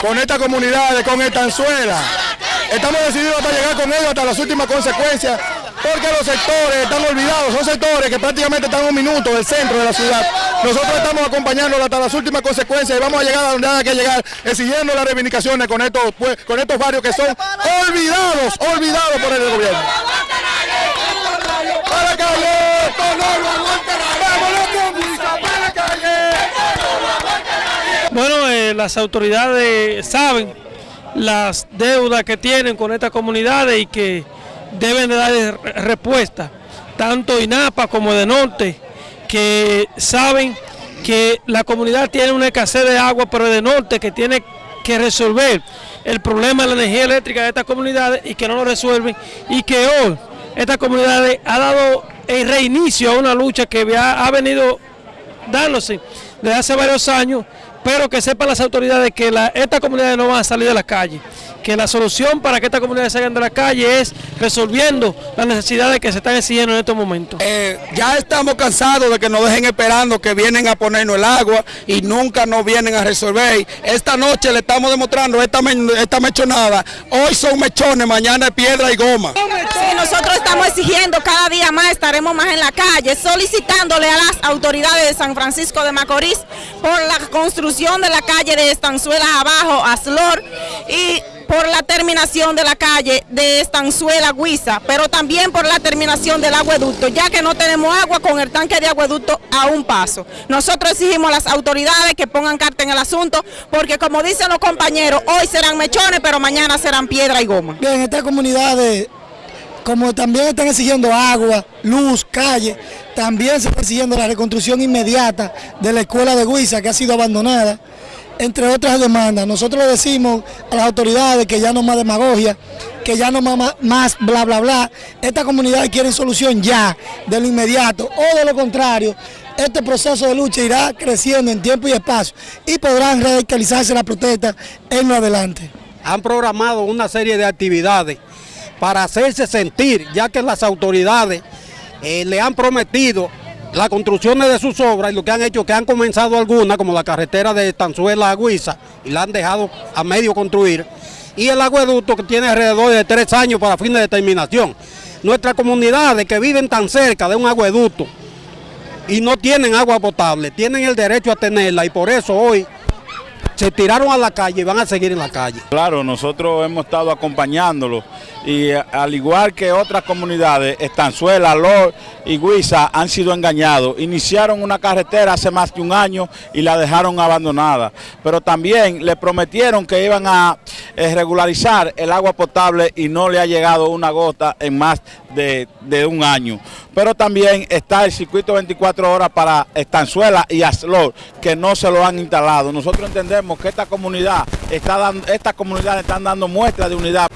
con esta comunidad, con Estanzuela. Estamos decididos para llegar con ellos hasta las últimas consecuencias, porque los sectores están olvidados, son sectores que prácticamente están a un minuto del centro de la ciudad. Nosotros estamos acompañándolos hasta las últimas consecuencias y vamos a llegar a donde haya que llegar, exigiendo las reivindicaciones con estos, con estos barrios que son olvidados, olvidados por el gobierno. ¡Para calle! ¡Vámonos, ¡Para calle! Las autoridades saben las deudas que tienen con estas comunidades y que deben de dar respuesta, tanto INAPA como de Norte, que saben que la comunidad tiene una escasez de agua, pero de Norte que tiene que resolver el problema de la energía eléctrica de estas comunidades y que no lo resuelven y que hoy estas comunidades ha dado el reinicio a una lucha que ha venido dándose desde hace varios años pero que sepan las autoridades que la, estas comunidades no van a salir de la calle, que la solución para que estas comunidades salgan de la calle es resolviendo las necesidades que se están exigiendo en estos momentos. Eh, ya estamos cansados de que nos dejen esperando que vienen a ponernos el agua y nunca nos vienen a resolver. Esta noche le estamos demostrando esta, esta mechonada, hoy son mechones, mañana es piedra y goma. Nosotros estamos exigiendo cada día más, estaremos más en la calle, solicitándole a las autoridades de San Francisco de Macorís por la construcción de la calle de Estanzuela abajo, Aslor, y por la terminación de la calle de Estanzuela Guisa, pero también por la terminación del agueducto, ya que no tenemos agua con el tanque de agueducto a un paso. Nosotros exigimos a las autoridades que pongan carta en el asunto, porque como dicen los compañeros, hoy serán mechones, pero mañana serán piedra y goma. Bien, estas comunidades como también están exigiendo agua, luz, calle, también se está exigiendo la reconstrucción inmediata de la escuela de Guisa que ha sido abandonada, entre otras demandas. Nosotros le decimos a las autoridades que ya no más demagogia, que ya no más, más bla bla bla. Estas comunidades quieren solución ya, de lo inmediato, o de lo contrario, este proceso de lucha irá creciendo en tiempo y espacio y podrán radicalizarse la protesta en lo adelante. Han programado una serie de actividades para hacerse sentir, ya que las autoridades eh, le han prometido las construcciones de sus obras y lo que han hecho que han comenzado algunas, como la carretera de Tanzuela a Guisa, y la han dejado a medio construir, y el agueducto que tiene alrededor de tres años para fin de terminación. Nuestras comunidades que viven tan cerca de un agueducto y no tienen agua potable, tienen el derecho a tenerla y por eso hoy se tiraron a la calle y van a seguir en la calle. Claro, nosotros hemos estado acompañándolo y eh, al igual que otras comunidades, Estanzuela, Lor y Guisa han sido engañados. Iniciaron una carretera hace más de un año y la dejaron abandonada, pero también le prometieron que iban a eh, regularizar el agua potable y no le ha llegado una gota en más de, un año. Pero también está el circuito 24 horas para Estanzuela y Aslor, que no se lo han instalado. Nosotros entendemos que esta comunidad está dando, estas comunidades están dando muestras de unidad.